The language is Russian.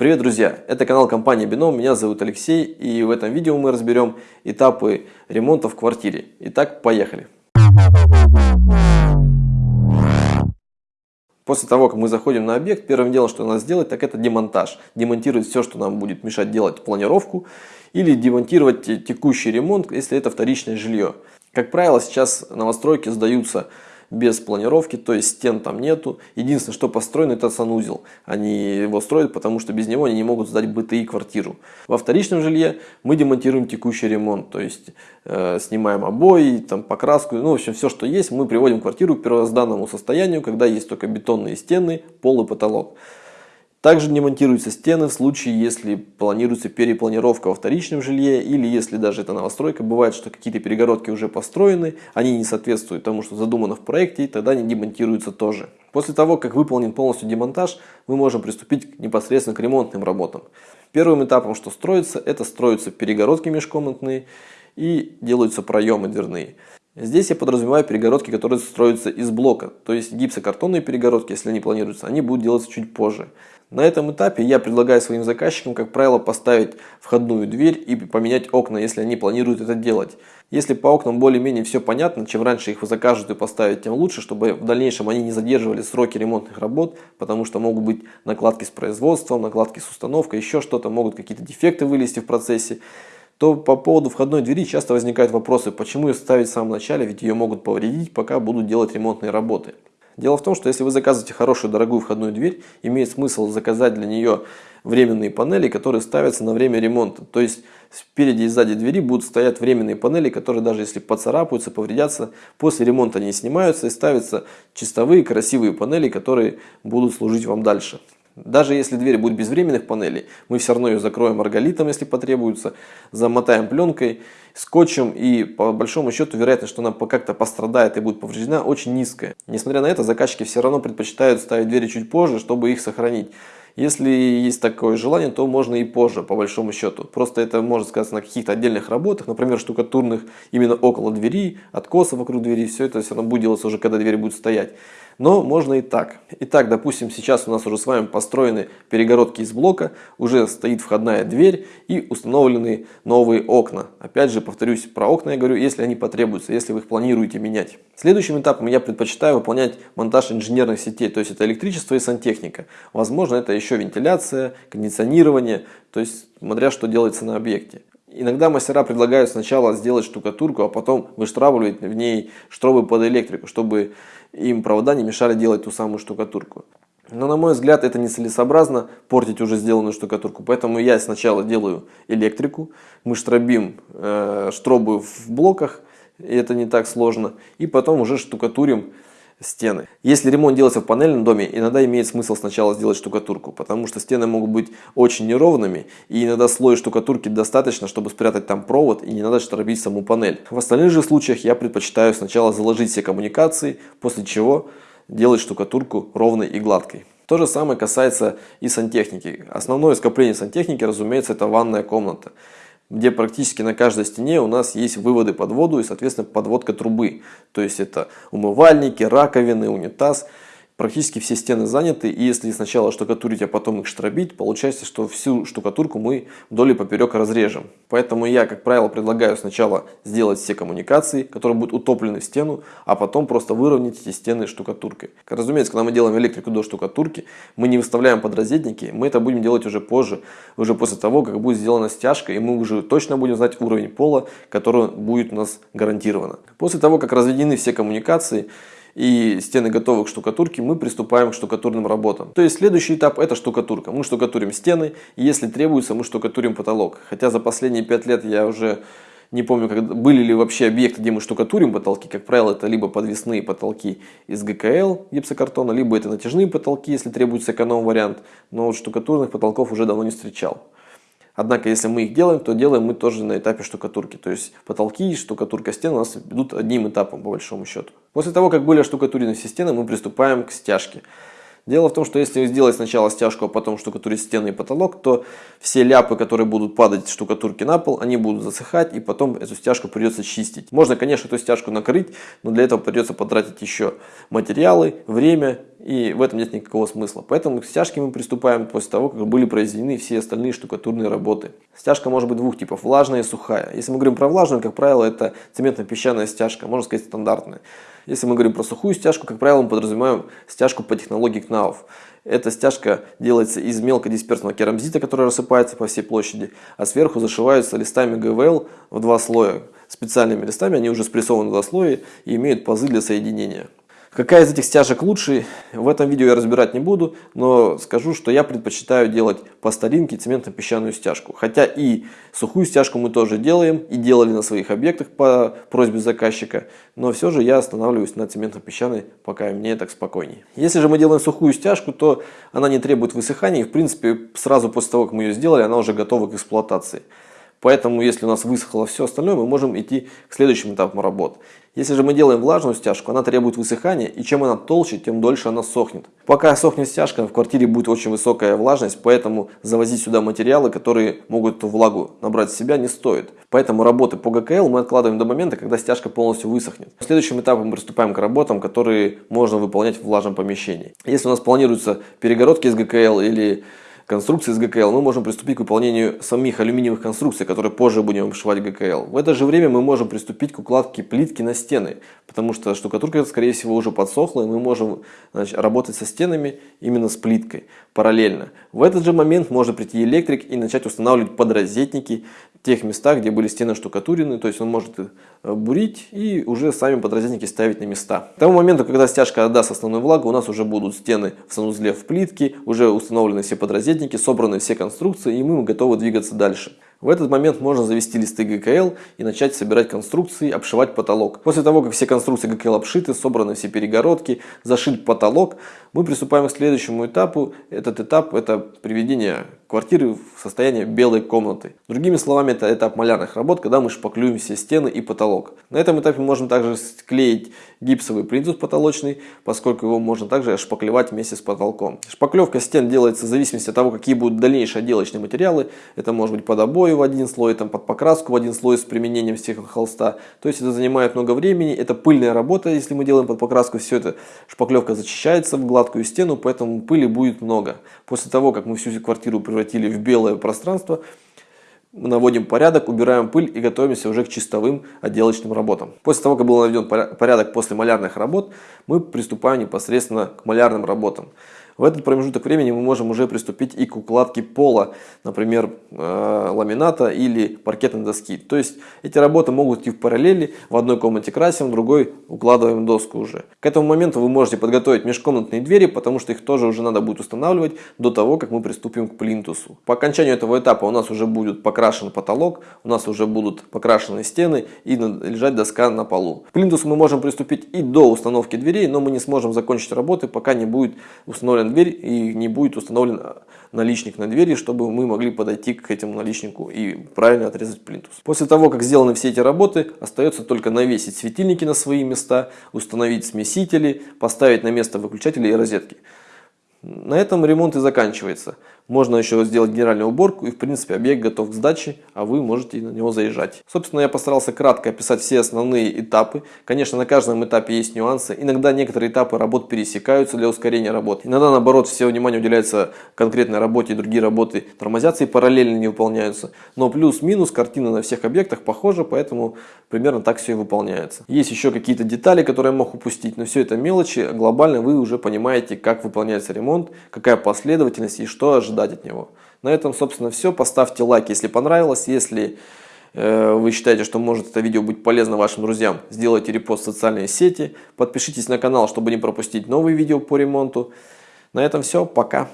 Привет, друзья! Это канал компании Бином, меня зовут Алексей, и в этом видео мы разберем этапы ремонта в квартире. Итак, поехали! После того, как мы заходим на объект, первым делом, что надо сделать, так это демонтаж. Демонтировать все, что нам будет мешать делать планировку, или демонтировать текущий ремонт, если это вторичное жилье. Как правило, сейчас новостройки сдаются без планировки, то есть стен там нету. Единственное, что построено, это санузел. Они его строят, потому что без него они не могут сдать БТИ квартиру. Во вторичном жилье мы демонтируем текущий ремонт, то есть э, снимаем обои, там, покраску, ну, в общем, все, что есть, мы приводим квартиру к первозданному состоянию, когда есть только бетонные стены, пол и потолок. Также не монтируются стены в случае, если планируется перепланировка во вторичном жилье или если даже это новостройка. Бывает, что какие-то перегородки уже построены, они не соответствуют тому, что задумано в проекте, и тогда они демонтируются тоже. После того, как выполнен полностью демонтаж, мы можем приступить непосредственно к ремонтным работам. Первым этапом, что строится, это строятся перегородки межкомнатные и делаются проемы дверные. Здесь я подразумеваю перегородки, которые строятся из блока, то есть гипсокартонные перегородки, если они планируются, они будут делаться чуть позже. На этом этапе я предлагаю своим заказчикам, как правило, поставить входную дверь и поменять окна, если они планируют это делать. Если по окнам более-менее все понятно, чем раньше их закажут и поставить, тем лучше, чтобы в дальнейшем они не задерживали сроки ремонтных работ, потому что могут быть накладки с производством, накладки с установкой, еще что-то, могут какие-то дефекты вылезти в процессе то по поводу входной двери часто возникают вопросы, почему ее ставить в самом начале, ведь ее могут повредить, пока будут делать ремонтные работы. Дело в том, что если вы заказываете хорошую дорогую входную дверь, имеет смысл заказать для нее временные панели, которые ставятся на время ремонта. То есть спереди и сзади двери будут стоять временные панели, которые даже если поцарапаются, повредятся, после ремонта они снимаются и ставятся чистовые красивые панели, которые будут служить вам дальше. Даже если дверь будет без временных панелей, мы все равно ее закроем арголитом, если потребуется, замотаем пленкой, скотчем и по большому счету вероятность, что она как-то пострадает и будет повреждена, очень низкая. Несмотря на это, заказчики все равно предпочитают ставить двери чуть позже, чтобы их сохранить. Если есть такое желание, то можно и позже, по большому счету. Просто это может сказаться на каких-то отдельных работах, например, штукатурных именно около двери, откоса вокруг двери. Все это все равно будет делаться уже, когда дверь будет стоять. Но можно и так. Итак, допустим, сейчас у нас уже с вами построены перегородки из блока, уже стоит входная дверь и установлены новые окна. Опять же, повторюсь, про окна я говорю, если они потребуются, если вы их планируете менять. Следующим этапом я предпочитаю выполнять монтаж инженерных сетей, то есть это электричество и сантехника. Возможно, это еще вентиляция, кондиционирование, то есть смотря что делается на объекте. Иногда мастера предлагают сначала сделать штукатурку, а потом выштравливать в ней штробы под электрику, чтобы им провода не мешали делать ту самую штукатурку. Но на мой взгляд это нецелесообразно портить уже сделанную штукатурку. Поэтому я сначала делаю электрику, мы штробим э, штробы в блоках, и это не так сложно. И потом уже штукатурим стены. Если ремонт делается в панельном доме, иногда имеет смысл сначала сделать штукатурку, потому что стены могут быть очень неровными, и иногда слоя штукатурки достаточно, чтобы спрятать там провод, и не надо штробить саму панель. В остальных же случаях я предпочитаю сначала заложить все коммуникации, после чего делать штукатурку ровной и гладкой. То же самое касается и сантехники. Основное скопление сантехники, разумеется, это ванная комната где практически на каждой стене у нас есть выводы под воду и, соответственно, подводка трубы. То есть это умывальники, раковины, унитаз – практически все стены заняты, и если сначала штукатурить, а потом их штробить, получается, что всю штукатурку мы вдоль и поперек разрежем. Поэтому я, как правило, предлагаю сначала сделать все коммуникации, которые будут утоплены в стену, а потом просто выровнять эти стены штукатуркой. Разумеется, когда мы делаем электрику до штукатурки, мы не выставляем подрозетники, мы это будем делать уже позже, уже после того, как будет сделана стяжка, и мы уже точно будем знать уровень пола, который будет у нас гарантировано. После того, как разведены все коммуникации, и стены готовы к штукатурке, мы приступаем к штукатурным работам. То есть следующий этап это штукатурка. Мы штукатурим стены, и если требуется, мы штукатурим потолок. Хотя за последние 5 лет я уже не помню, когда, были ли вообще объекты, где мы штукатурим потолки. Как правило, это либо подвесные потолки из ГКЛ гипсокартона, либо это натяжные потолки, если требуется эконом-вариант. Но вот штукатурных потолков уже давно не встречал. Однако, если мы их делаем, то делаем мы тоже на этапе штукатурки. То есть потолки и штукатурка стен у нас идут одним этапом, по большому счету. После того, как были оштукатурены все стены, мы приступаем к стяжке. Дело в том, что если сделать сначала стяжку, а потом штукатурить стены и потолок, то все ляпы, которые будут падать штукатурки на пол, они будут засыхать, и потом эту стяжку придется чистить. Можно, конечно, эту стяжку накрыть, но для этого придется потратить еще материалы, время и в этом нет никакого смысла. Поэтому к стяжке мы приступаем после того, как были произведены все остальные штукатурные работы. Стяжка может быть двух типов, влажная и сухая. Если мы говорим про влажную, как правило, это цементно-песчаная стяжка, можно сказать стандартная. Если мы говорим про сухую стяжку, как правило, мы подразумеваем стяжку по технологии КНАУФ. Эта стяжка делается из мелкодисперсного керамзита, который рассыпается по всей площади, а сверху зашиваются листами ГВЛ в два слоя. Специальными листами они уже спрессованы в два слоя и имеют пазы для соединения. Какая из этих стяжек лучше, в этом видео я разбирать не буду, но скажу, что я предпочитаю делать по старинке цементно-песчаную стяжку. Хотя и сухую стяжку мы тоже делаем и делали на своих объектах по просьбе заказчика, но все же я останавливаюсь на цементно-песчаной, пока мне так спокойнее. Если же мы делаем сухую стяжку, то она не требует высыхания и в принципе сразу после того, как мы ее сделали, она уже готова к эксплуатации. Поэтому, если у нас высохло все остальное, мы можем идти к следующим этапам работ. Если же мы делаем влажную стяжку, она требует высыхания, и чем она толще, тем дольше она сохнет. Пока сохнет стяжка, в квартире будет очень высокая влажность, поэтому завозить сюда материалы, которые могут эту влагу набрать в себя, не стоит. Поэтому работы по ГКЛ мы откладываем до момента, когда стяжка полностью высохнет. Следующим этапом мы приступаем к работам, которые можно выполнять в влажном помещении. Если у нас планируются перегородки из ГКЛ или конструкции с ГКЛ, мы можем приступить к выполнению самих алюминиевых конструкций, которые позже будем обшивать ГКЛ. В это же время мы можем приступить к укладке плитки на стены, потому что штукатурка, скорее всего, уже подсохла, и мы можем значит, работать со стенами именно с плиткой параллельно. В этот же момент может прийти электрик и начать устанавливать подрозетники тех местах, где были стены штукатурены, то есть он может э, бурить и уже сами подрозетники ставить на места. К тому моменту, когда стяжка отдаст основную влагу, у нас уже будут стены в санузле в плитке, уже установлены все подрозетники, собраны все конструкции и мы готовы двигаться дальше. В этот момент можно завести листы ГКЛ и начать собирать конструкции, обшивать потолок. После того, как все конструкции ГКЛ обшиты, собраны все перегородки, зашит потолок, мы приступаем к следующему этапу. Этот этап – это приведение квартиры в состояние белой комнаты. Другими словами, это этап малярных работ, когда мы шпаклюем все стены и потолок. На этом этапе можно также склеить гипсовый плинтус потолочный, поскольку его можно также шпаклевать вместе с потолком. Шпаклевка стен делается в зависимости от того, какие будут дальнейшие отделочные материалы. Это может быть под обои в один слой, там, под покраску в один слой с применением стеклохолста. То есть это занимает много времени, это пыльная работа, если мы делаем под покраску, все это шпаклевка зачищается в гладкую стену, поэтому пыли будет много. После того, как мы всю квартиру превратили в белое пространство, наводим порядок, убираем пыль и готовимся уже к чистовым отделочным работам. После того, как был наведен порядок после малярных работ, мы приступаем непосредственно к малярным работам. В этот промежуток времени мы можем уже приступить и к укладке пола, например, э, ламината или паркетной доски. То есть эти работы могут идти в параллели, в одной комнате красим, в другой укладываем доску уже. К этому моменту вы можете подготовить межкомнатные двери, потому что их тоже уже надо будет устанавливать до того, как мы приступим к плинтусу. По окончанию этого этапа у нас уже будет покрашен потолок, у нас уже будут покрашены стены и лежать доска на полу. К плинтусу мы можем приступить и до установки дверей, но мы не сможем закончить работы, пока не будет установлен дверь и не будет установлен наличник на двери, чтобы мы могли подойти к этому наличнику и правильно отрезать плинтус. После того, как сделаны все эти работы, остается только навесить светильники на свои места, установить смесители, поставить на место выключатели и розетки. На этом ремонт и заканчивается. Можно еще сделать генеральную уборку и в принципе объект готов к сдаче, а вы можете на него заезжать. Собственно, я постарался кратко описать все основные этапы. Конечно, на каждом этапе есть нюансы. Иногда некоторые этапы работ пересекаются для ускорения работы. Иногда, наоборот, все внимание уделяется конкретной работе, и другие работы тормозятся и параллельно не выполняются. Но плюс-минус картина на всех объектах похожа, поэтому примерно так все и выполняется. Есть еще какие-то детали, которые я мог упустить, но все это мелочи. Глобально вы уже понимаете, как выполняется ремонт, какая последовательность и что ожидать от него. На этом, собственно, все. Поставьте лайк, если понравилось. Если э, вы считаете, что может это видео быть полезно вашим друзьям, сделайте репост в социальные сети. Подпишитесь на канал, чтобы не пропустить новые видео по ремонту. На этом все. Пока.